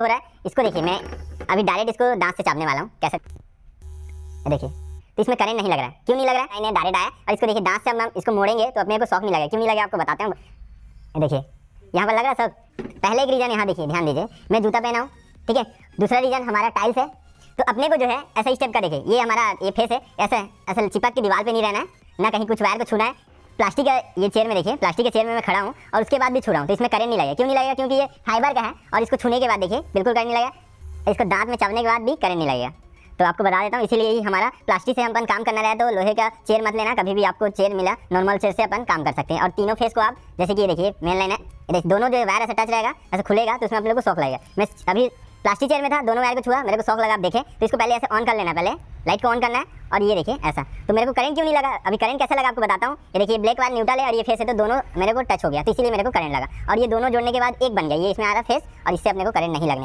हो रहा है। इसको देखिए, मैं अभी डायरेक्ट इसको दांत से चापने वाला हूँ। कैसे? देखिए तो इसमें करंट नहीं लग रहा है। क्यों नहीं लग रहा है? मैंने डायरेक्ट आया। और इसको देखिए, दांत से हम इसको मोड़ेंगे तो अपने को शौक नहीं लगेगा। क्यों नहीं लगेगा आपको बताते हैं देखिए, यहाँ पर लग रहा है सब। पहले एक रीजन यहाँ देखिए, ध्यान दीजिए। मैं जूता पहना हूँ, ठीक है? दूसरा रीजन हमारा टाइल्स है। तो अपने को जो है, ऐसा स्टेप का देखिए। ये हमारा, ये फेस है। ऐसा ऐसा चिपक के दीवार पर नहीं रहना है। ना कहीं कुछ वायर को छूना है। प्लास्टिक का ये चेयर में देखिए, प्लास्टिक के चेयर में मैं खड़ा हूँ और उसके बाद भी छू रहा हूँ तो इसमें करेंट नहीं लगेगा। क्यों नहीं लगेगा? क्योंकि ये फाइबर का है और इसको छूने के बाद देखिए, बिल्कुल करेंट नहीं लगेगा। इसको दांत में चावने के बाद भी करेंट नहीं लगेगा। तो आपको बता देता हूँ, इसीलिए ही हमारा प्लास्टिक से हम अपन काम करना रहे तो लोहे का चेयर मत लेना, कभी भी आपको चेयर मिला नॉर्मल चेयर से अपन काम कर सकते हैं। और तीनों फेस को आप, जैसे कि देखिए मेन लाइन है। दोनों जो वायर ऐसा टच रहेगा, ऐसा खुलेगा तो उसमें आप लोग को शौक लगेगा। मैं अभी प्लास्टिक चेयर में था, दोनों वायर को छुआ, मेरे को शौक लगा, आप देखें। तो इसको पहले ऐसे ऑन कर लेना, पहले। लाइट को ऑन करना है, और ये देखिए, ऐसा। तो मेरे को करंट क्यों नहीं लगा? अभी करंट कैसा लगा आपको बताता हूँ। ये देखिए ब्लैक वायर न्यूट्रल है, और ये फेस है तो दोनों मेरे को टच हो गया। तो इसीलिए मेरे को करंट लगा। और ये दोनों जोड़ने के बाद एक बन गया। ये इसमें आ रहा फेस और इससे अपने को करंट नहीं लगने वाला।